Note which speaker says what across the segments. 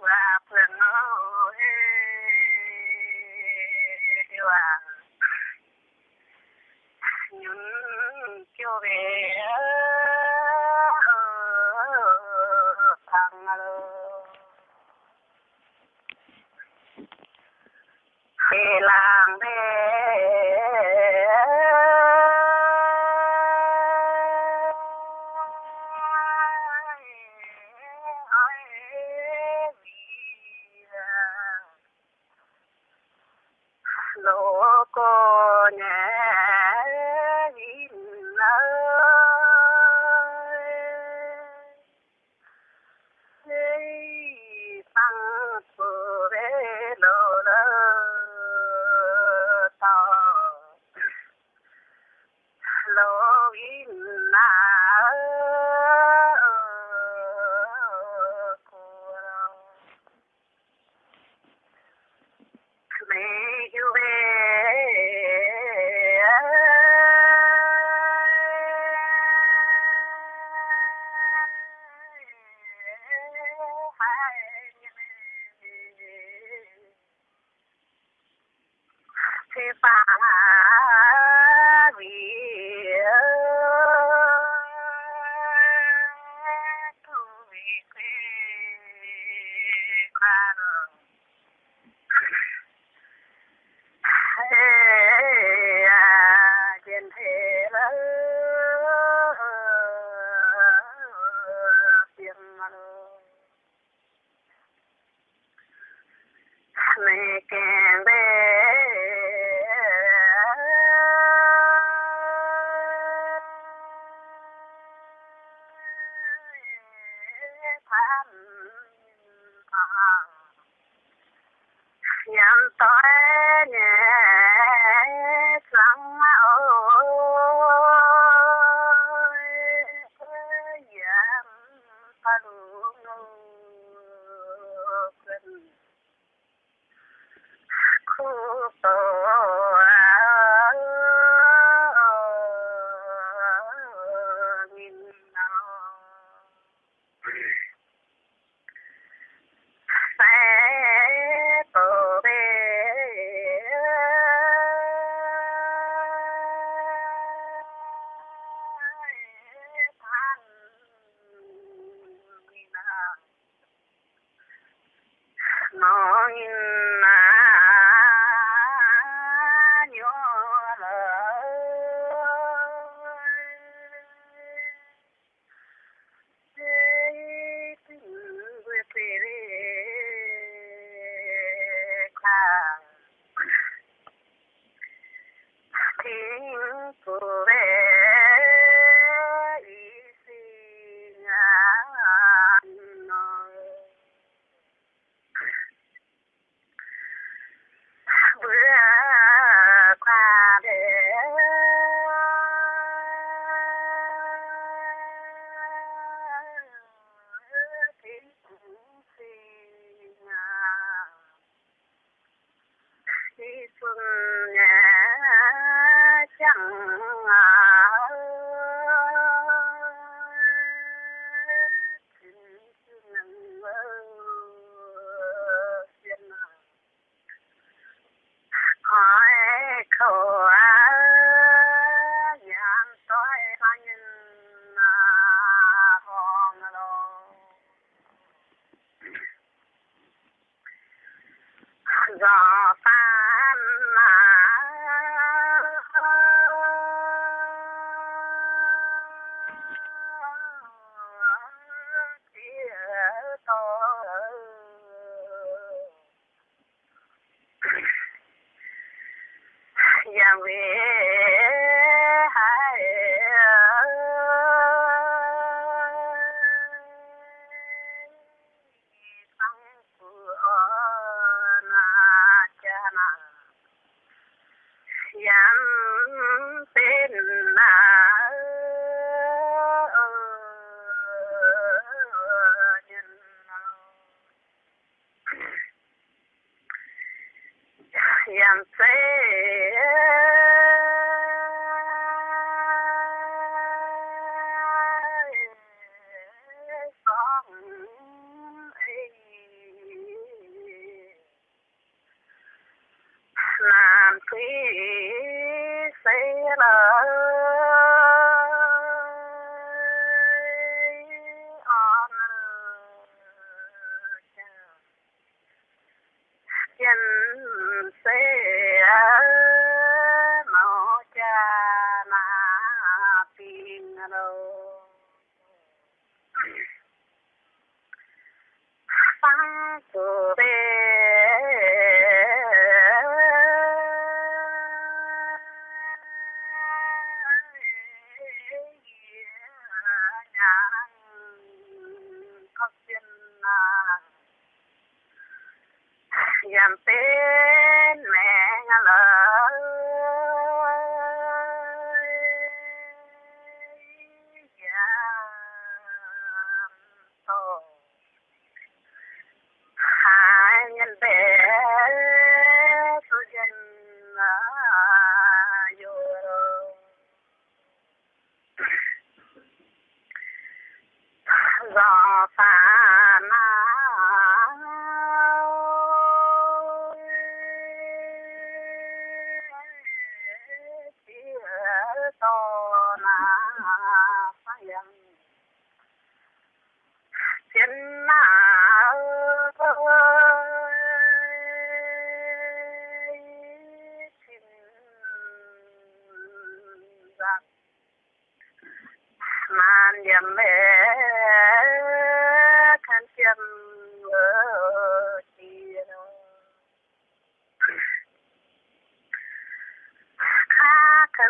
Speaker 1: và phường ơi và nhún cho về thằng lơ về làng về matter. sir. for dám tên là dám tên. mau cha na ping lo phang tu be Yang pen mẹ hello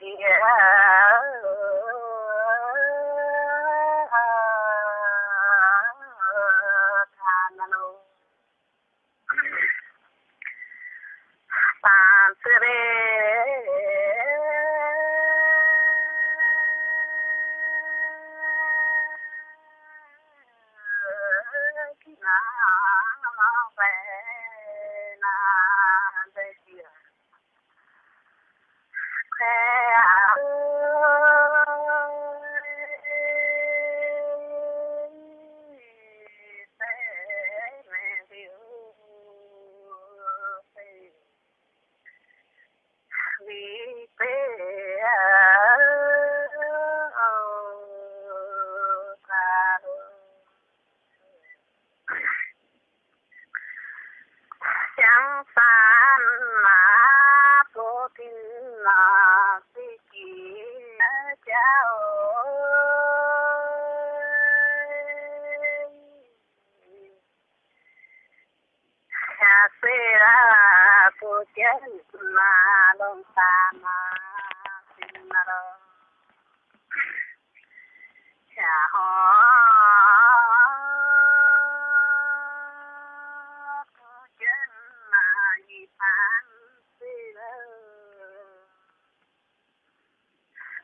Speaker 1: سيئات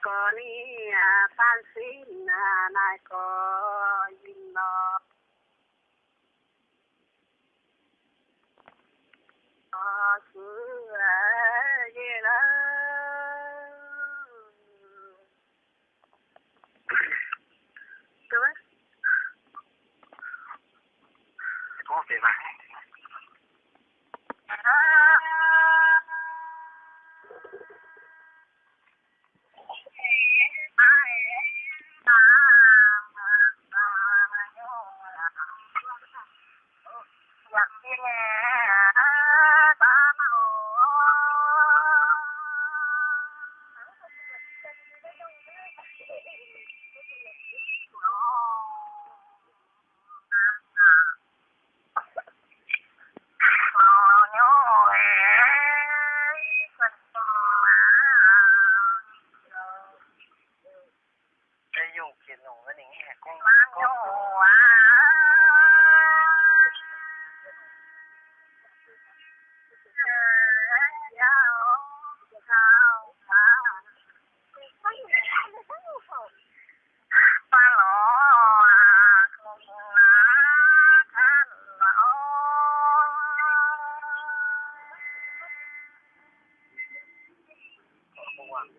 Speaker 1: có ni à phan xin à nai có yin lo có xứ
Speaker 2: one.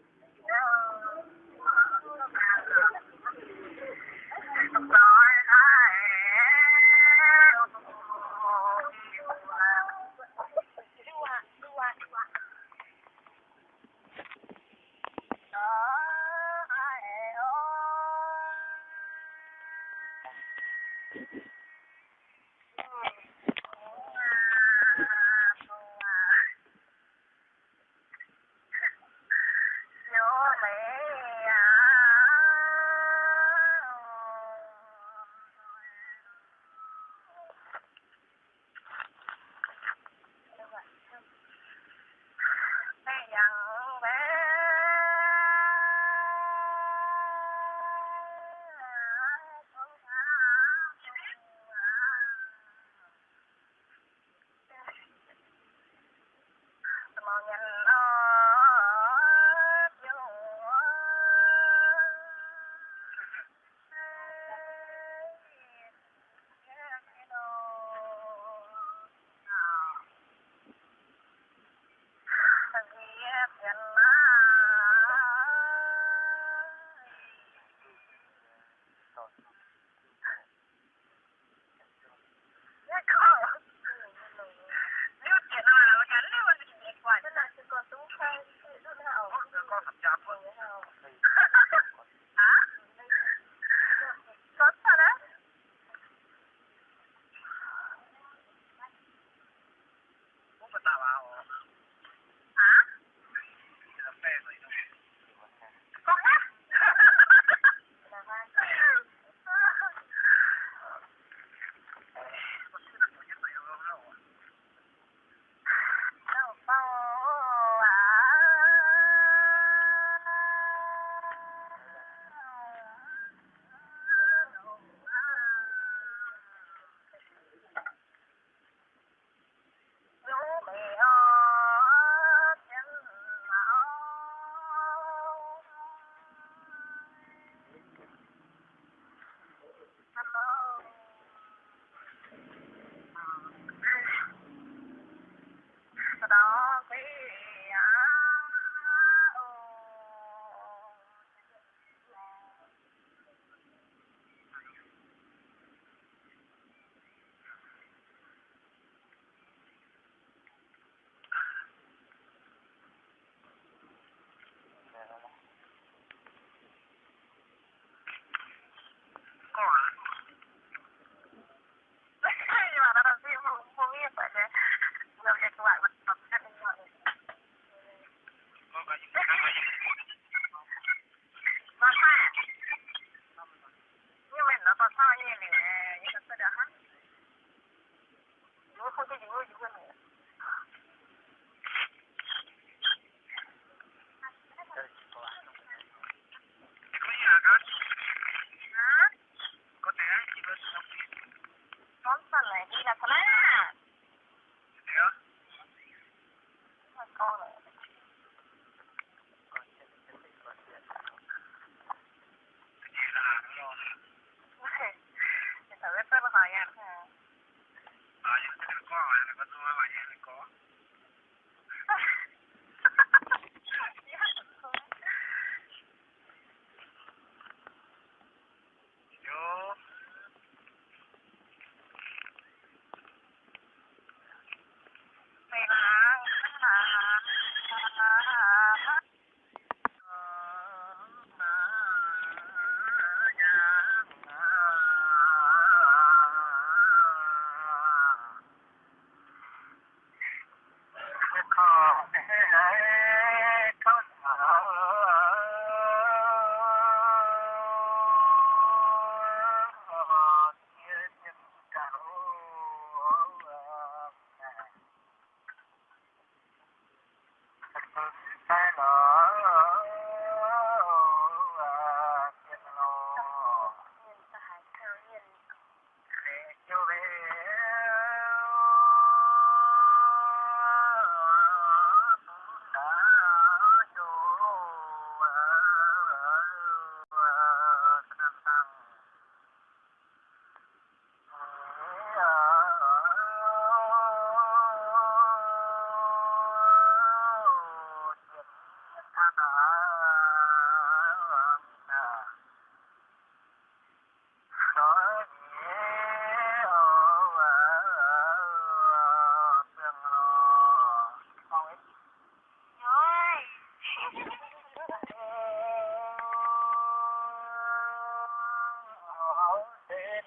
Speaker 3: Oh,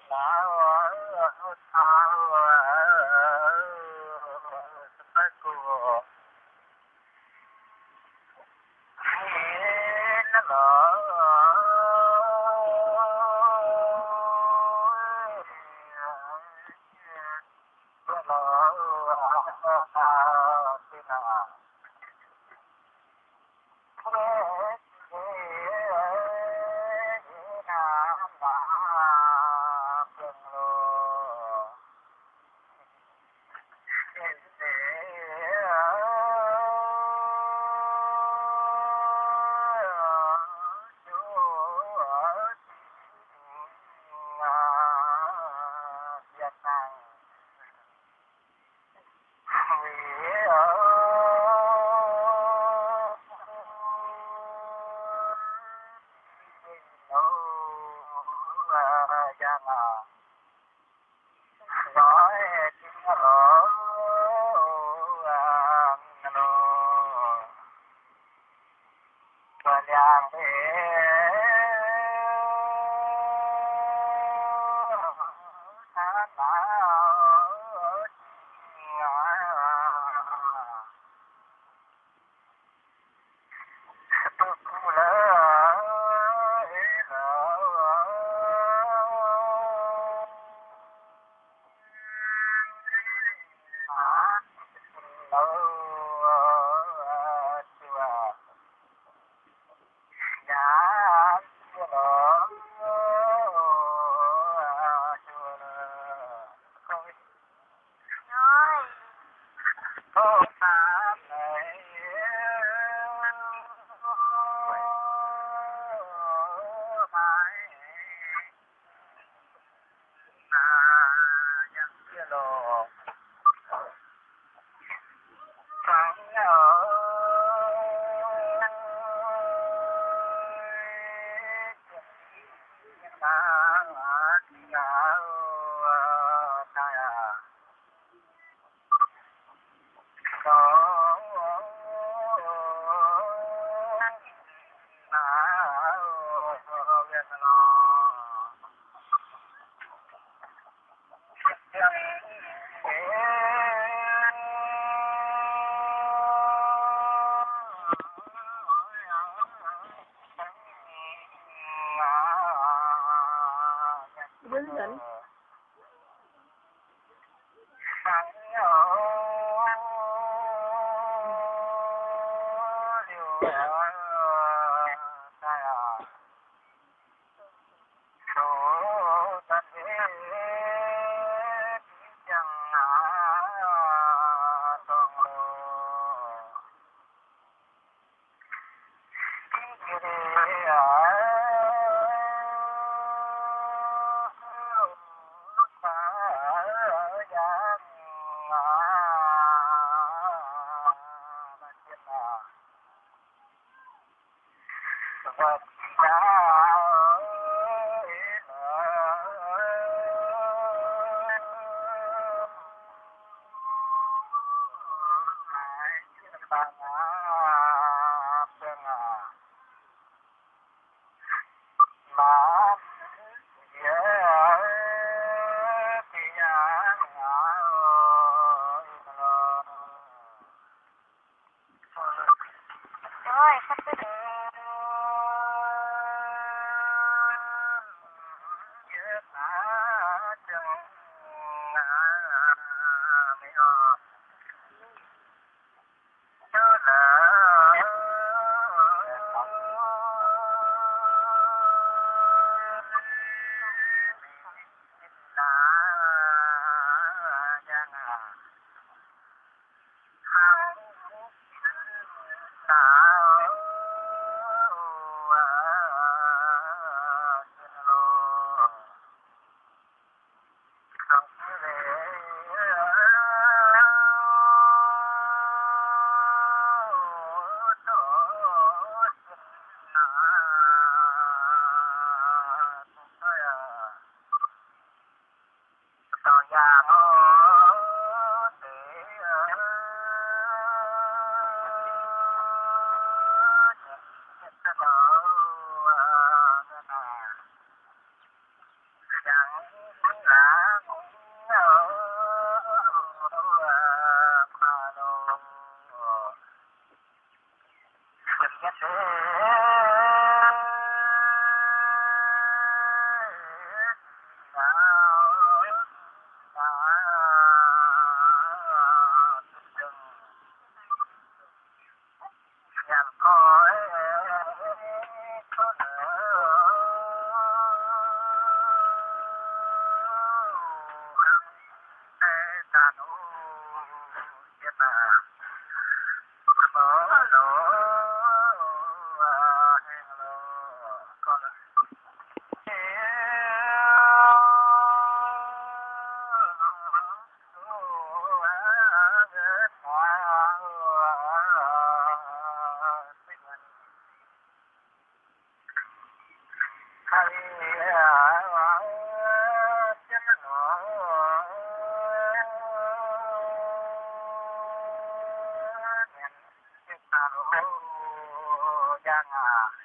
Speaker 3: my cho kênh Ghiền Jangan.